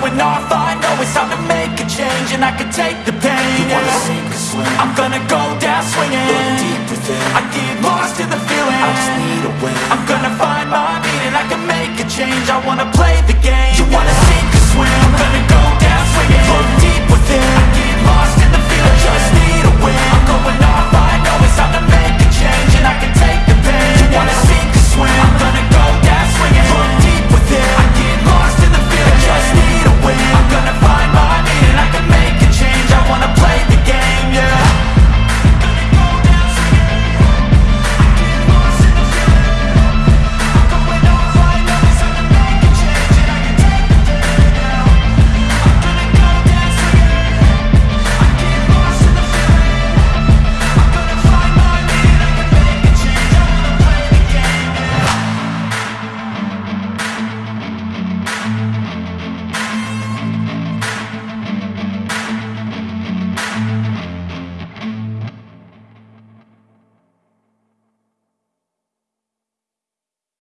going off, I know it's time to make a change And I can take the pain. You wanna yeah. sink or swim? I'm gonna go down swinging. Look deep within. I get lost in the feeling. I just need a win. I'm gonna find my meaning. I can make a change. I wanna play